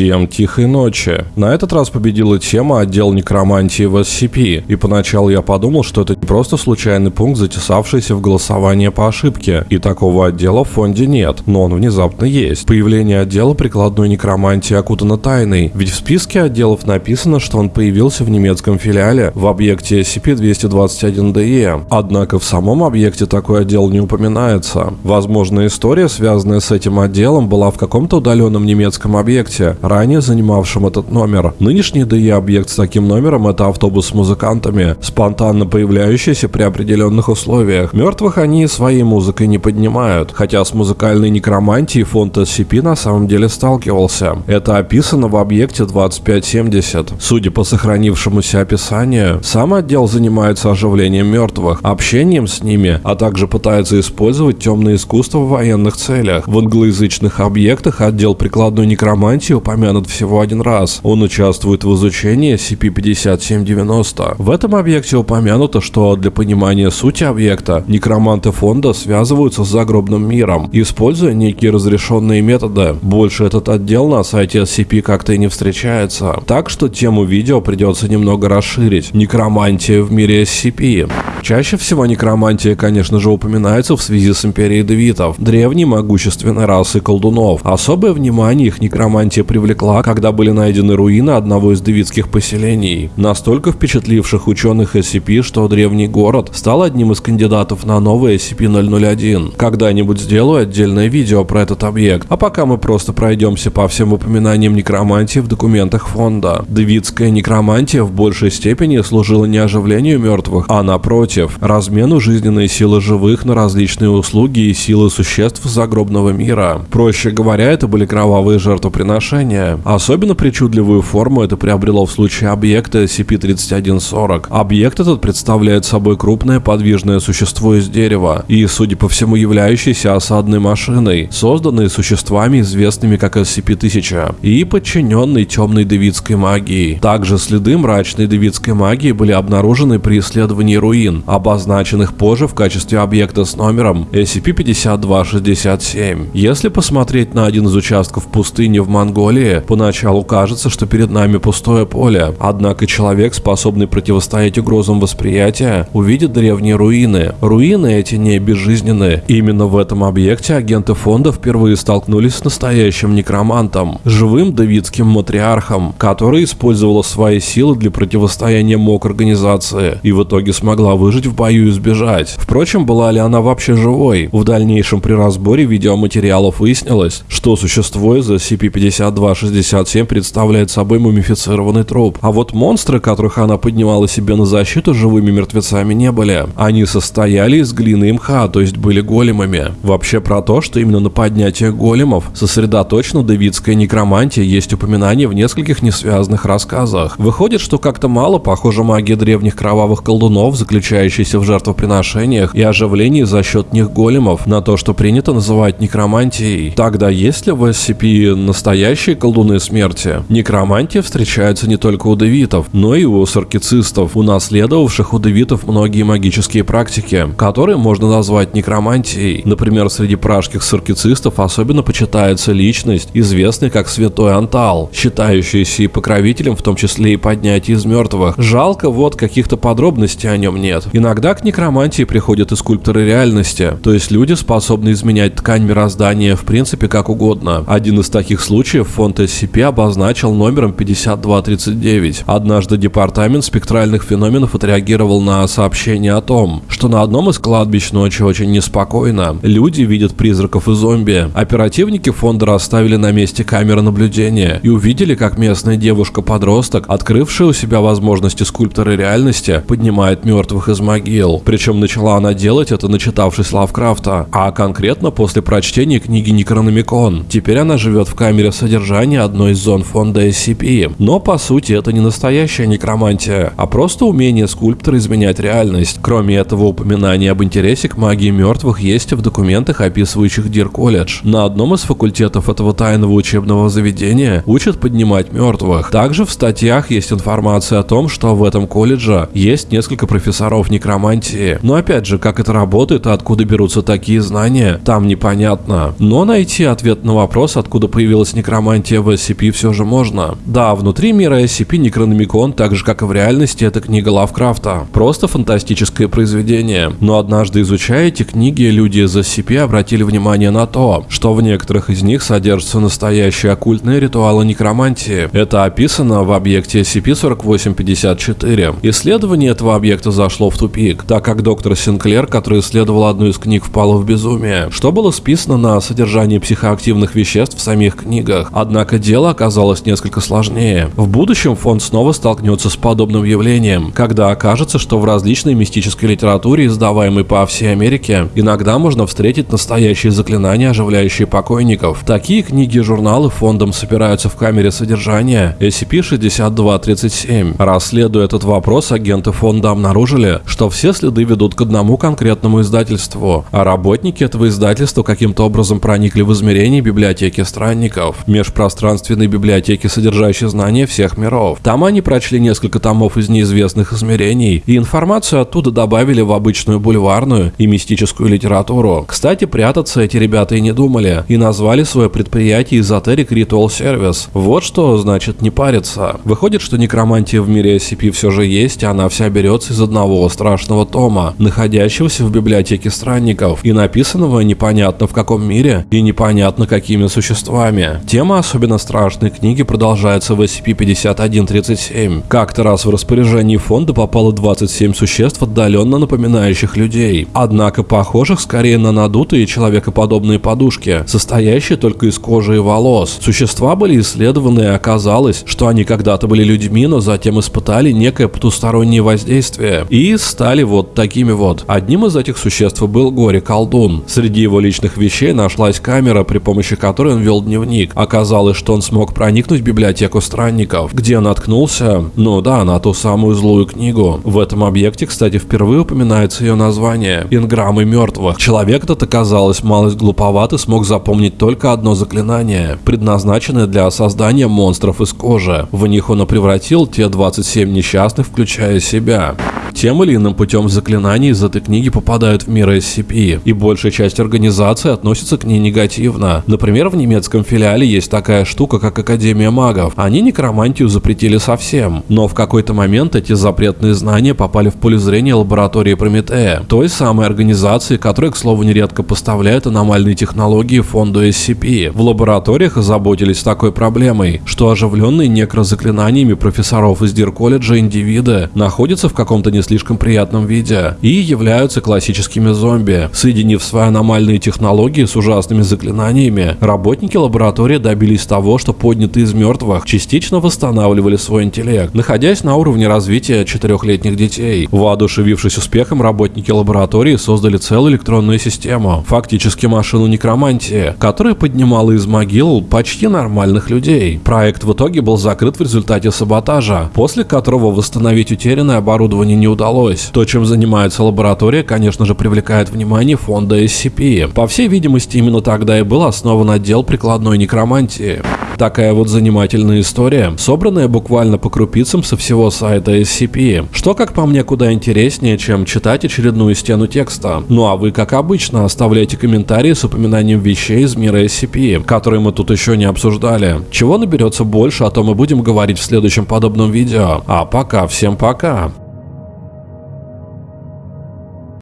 Всем тихой ночи. На этот раз победила тема отдел некромантии в SCP, и поначалу я подумал, что это не просто случайный пункт, затесавшийся в голосование по ошибке, и такого отдела в фонде нет, но он внезапно есть. Появление отдела прикладной некромантии окутано тайной, ведь в списке отделов написано, что он появился в немецком филиале в объекте SCP-221-DE, однако в самом объекте такой отдел не упоминается. Возможно, история, связанная с этим отделом, была в каком-то удаленном немецком объекте, ранее занимавшим этот номер. Нынешний ДЕ-объект с таким номером – это автобус с музыкантами, спонтанно появляющийся при определенных условиях. Мертвых они своей музыкой не поднимают, хотя с музыкальной некромантией фонд SCP на самом деле сталкивался. Это описано в объекте 2570. Судя по сохранившемуся описанию, сам отдел занимается оживлением мертвых, общением с ними, а также пытается использовать темное искусство в военных целях. В англоязычных объектах отдел прикладной некромантии упомянут всего один раз. Он участвует в изучении SCP-5790. В этом объекте упомянуто, что для понимания сути объекта некроманты фонда связываются с загробным миром, используя некие разрешенные методы. Больше этот отдел на сайте SCP как-то и не встречается. Так что тему видео придется немного расширить. Некромантия в мире SCP. Чаще всего некромантия, конечно же, упоминается в связи с империей девитов, древней могущественной расы колдунов. Особое внимание их некромантия привлекла, когда были найдены руины одного из девитских поселений, настолько впечатливших ученых SCP, что древний город стал одним из кандидатов на новый SCP-001. Когда-нибудь сделаю отдельное видео про этот объект, а пока мы просто пройдемся по всем упоминаниям некромантии в документах фонда. Девитская некромантия в большей степени служила не оживлению мертвых, а напротив, размену жизненной силы живых на различные услуги и силы существ загробного мира. Проще говоря, это были кровавые жертвоприношения. Особенно причудливую форму это приобрело в случае объекта SCP-3140. Объект этот представляет собой крупное подвижное существо из дерева и, судя по всему, являющийся осадной машиной, созданной существами, известными как SCP-1000, и подчиненной темной девитской магии. Также следы мрачной девитской магии были обнаружены при исследовании руин, обозначенных позже в качестве объекта с номером SCP-5267. Если посмотреть на один из участков пустыни в Монголии, поначалу кажется, что перед нами пустое поле. Однако человек, способный противостоять угрозам восприятия, увидит древние руины. Руины эти не безжизненные. Именно в этом объекте агенты фонда впервые столкнулись с настоящим некромантом, живым давидским матриархом, который использовала свои силы для противостояния МОК организации и в итоге смогла выжить в бою и сбежать. Впрочем, была ли она вообще живой? В дальнейшем при разборе видеоматериалов выяснилось, что существо из SCP-52 2.67 представляет собой мумифицированный труп. А вот монстры, которых она поднимала себе на защиту, живыми мертвецами не были. Они состояли из глины и мха, то есть были големами. Вообще про то, что именно на поднятие големов сосредоточена давидская некромантия, есть упоминание в нескольких несвязанных рассказах. Выходит, что как-то мало похожа магия древних кровавых колдунов, заключающаяся в жертвоприношениях и оживлении за счет них големов, на то, что принято называть некромантией. Тогда есть ли в SCP настоящие колдуны смерти. Некромантия встречается не только у девитов, но и у саркицистов, унаследовавших у девитов многие магические практики, которые можно назвать некромантией. Например, среди пражских саркицистов особенно почитается личность, известный как Святой Антал, считающийся и покровителем, в том числе и поднятия из мертвых. Жалко, вот каких-то подробностей о нем нет. Иногда к некромантии приходят и скульпторы реальности, то есть люди, способны изменять ткань мироздания в принципе как угодно. Один из таких случаев фонд SCP обозначил номером 5239. Однажды департамент спектральных феноменов отреагировал на сообщение о том, что на одном из кладбищ ночью очень неспокойно. Люди видят призраков и зомби. Оперативники фонда расставили на месте камеры наблюдения и увидели, как местная девушка-подросток, открывшая у себя возможности скульптора реальности, поднимает мертвых из могил. Причем начала она делать это, начитавшись Лавкрафта, а конкретно после прочтения книги Некрономикон. Теперь она живет в камере содержания одной из зон фонда SCP. Но по сути это не настоящая некромантия, а просто умение скульптора изменять реальность. Кроме этого, упоминание об интересе к магии мертвых есть в документах, описывающих Дир колледж. На одном из факультетов этого тайного учебного заведения учат поднимать мертвых. Также в статьях есть информация о том, что в этом колледже есть несколько профессоров некромантии. Но опять же, как это работает и откуда берутся такие знания, там непонятно. Но найти ответ на вопрос, откуда появилась некромантия в SCP все же можно. Да, внутри мира SCP Некрономикон, так же как и в реальности, это книга Лавкрафта. Просто фантастическое произведение. Но однажды изучая эти книги, люди из SCP обратили внимание на то, что в некоторых из них содержатся настоящие оккультные ритуалы некромантии. Это описано в объекте SCP-4854. Исследование этого объекта зашло в тупик, так как доктор Синклер, который исследовал одну из книг, впала в безумие, что было списано на содержание психоактивных веществ в самих книгах. Однако дело оказалось несколько сложнее. В будущем фонд снова столкнется с подобным явлением, когда окажется, что в различной мистической литературе, издаваемой по всей Америке, иногда можно встретить настоящие заклинания, оживляющие покойников. Такие книги и журналы фондом собираются в камере содержания SCP-6237. Расследуя этот вопрос, агенты фонда обнаружили, что все следы ведут к одному конкретному издательству, а работники этого издательства каким-то образом проникли в измерение библиотеки странников, межпространственной библиотеки, содержащей знания всех миров. Там они прочли несколько томов из неизвестных измерений, и информацию оттуда добавили в обычную бульварную и мистическую литературу. Кстати, прятаться эти ребята и не думали, и назвали свое предприятие Esoteric Ritual Service. Вот что значит не париться. Выходит, что некромантия в мире SCP все же есть, и она вся берется из одного страшного тома, находящегося в библиотеке странников, и написанного непонятно в каком мире и непонятно какими существами. Тема особенно страшной книги продолжается в SCP-5137. Как-то раз в распоряжении фонда попало 27 существ, отдаленно напоминающих людей. Однако похожих скорее на надутые человекоподобные подушки, состоящие только из кожи и волос. Существа были исследованы и оказалось, что они когда-то были людьми, но затем испытали некое потустороннее воздействие и стали вот такими вот. Одним из этих существ был горе-колдун. Среди его личных вещей нашлась камера, при помощи которой он вел дневник. Оказалось, что он смог проникнуть в библиотеку странников, где наткнулся, ну да, на ту самую злую книгу. В этом объекте, кстати, впервые упоминается ее название – Инграммы мертвых. Человек этот оказалось малость глуповат и смог запомнить только одно заклинание, предназначенное для создания монстров из кожи. В них он и превратил те 27 несчастных, включая себя. Тем или иным путем заклинания из этой книги попадают в мир SCP, и большая часть организации относится к ней негативно. Например, в немецком филиале есть такая штука, как Академия магов. Они некромантию запретили совсем, но в какой-то момент эти запретные знания попали в поле зрения лаборатории Прометея, той самой организации, которая, к слову, нередко поставляет аномальные технологии фонду SCP. В лабораториях озаботились такой проблемой, что оживленные некрозаклинаниями профессоров из Дир-колледжа индивиды находятся в каком-то не слишком приятном виде и являются классическими зомби. Соединив свои аномальные технологии с ужасными заклинаниями, работники лаборатории добились того, что поднятые из мертвых частично восстанавливали свой интеллект, находясь на уровне развития четырехлетних детей. Воодушевившись успехом, работники лаборатории создали целую электронную систему, фактически машину некромантии, которая поднимала из могил почти нормальных людей. Проект в итоге был закрыт в результате саботажа, после которого восстановить утерянное оборудование не удалось. То, чем занимается лаборатория, конечно же, привлекает внимание фонда SCP. По всей видимости, именно тогда и был основан отдел прикладной некромантии. Такая вот занимательная история, собранная буквально по крупицам со всего сайта SCP, что, как по мне, куда интереснее, чем читать очередную стену текста. Ну а вы, как обычно, оставляйте комментарии с упоминанием вещей из мира SCP, которые мы тут еще не обсуждали. Чего наберется больше, о том мы будем говорить в следующем подобном видео. А пока, всем пока!